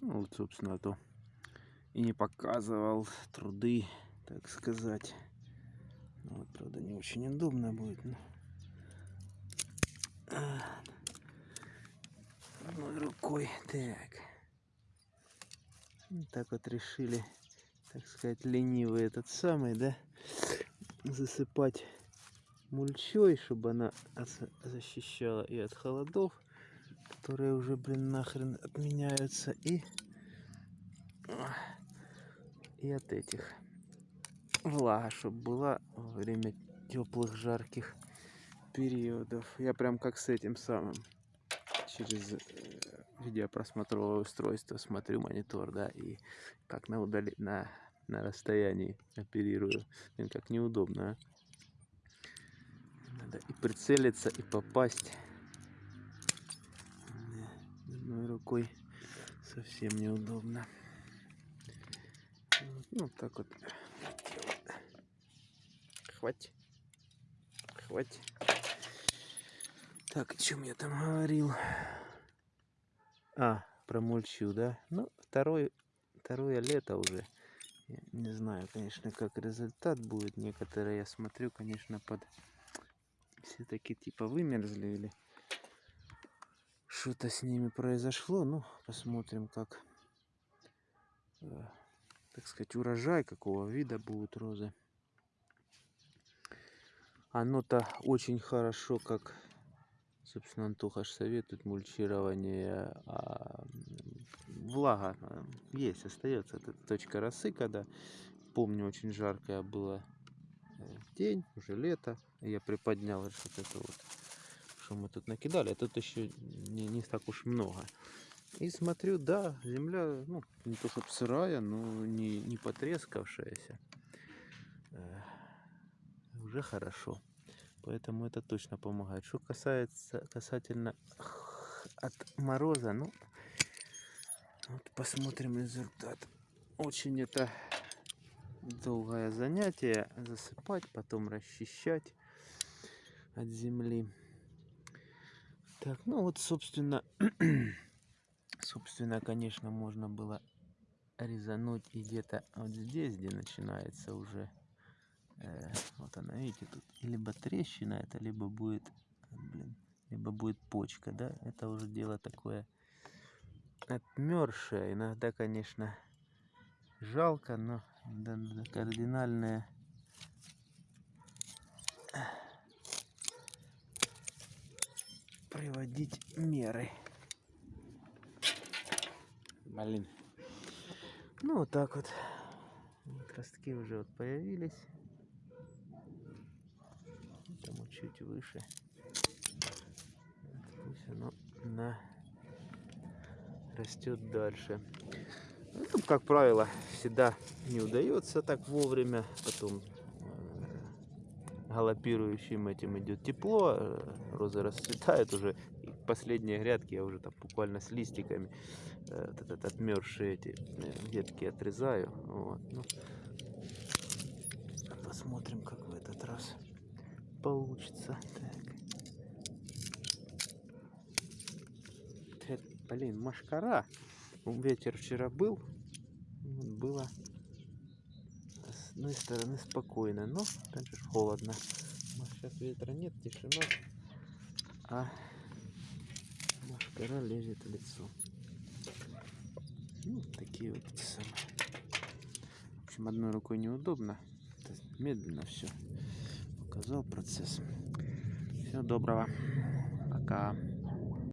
Ну, вот, собственно, то и не показывал труды, так сказать. Ну, вот, правда, не очень удобно будет. Но... А, Одной рукой. Так. Вот так вот решили, так сказать, ленивый этот самый, да, засыпать мульчой, чтобы она защищала и от холодов, которые уже, блин, нахрен отменяются, и, и от этих. Влага, чтобы была во время теплых, жарких периодов. Я прям как с этим самым через э, видеопросмотровое устройство смотрю монитор, да, и как на удали... на, на расстоянии оперирую. Блин, как неудобно, а? Надо и прицелиться, и попасть. Рукой совсем неудобно. Ну, так вот. Хватит. Хватит. Так, о чем я там говорил? А, про мульчу, да? Ну, второй, второе лето уже. Я не знаю, конечно, как результат будет. Некоторые, я смотрю, конечно, под... Все-таки типа вымерзли или что-то с ними произошло. Ну, посмотрим, как, э, так сказать, урожай, какого вида будут розы. Оно-то очень хорошо, как Собственно, Антоха ж советует мульчирование. А влага а, есть, остается. Это точка росы, когда, помню, очень жаркое было э, день, уже лето. Я приподнял вот это вот, что мы тут накидали. А тут еще не, не так уж много. И смотрю, да, земля, ну, не то чтобы сырая, но не, не потрескавшаяся. Э, уже хорошо. Поэтому это точно помогает. Что касается касательно от мороза, ну, вот посмотрим результат. Очень это долгое занятие. Засыпать, потом расчищать от земли. Так, ну вот, собственно, собственно, конечно, можно было резануть и где-то вот здесь, где начинается уже Э, вот она, видите, тут либо трещина это, либо будет, блин, либо будет почка, да, это уже дело такое отмершее. Иногда, конечно, жалко, но да, да, кардинальное приводить меры. Блин. Ну, вот так вот. Ростки уже вот появились тому чуть выше. Пусть оно на... растет дальше. Ну, как правило, всегда не удается так вовремя. Потом галопирующим этим идет тепло, э, розы расцветают уже. И последние грядки я уже там буквально с листиками э, вот этот отмерзшие эти ветки отрезаю. Вот. Ну, посмотрим, как в этот раз получится. Так. блин, машкара. Ветер вчера был. Было с одной стороны спокойно, но также холодно. Сейчас ветра нет, тишина. А машкара лезет в лицо. Ну, такие вот эти самые. В общем, одной рукой неудобно. Медленно все показал процесс. Всего доброго. Пока.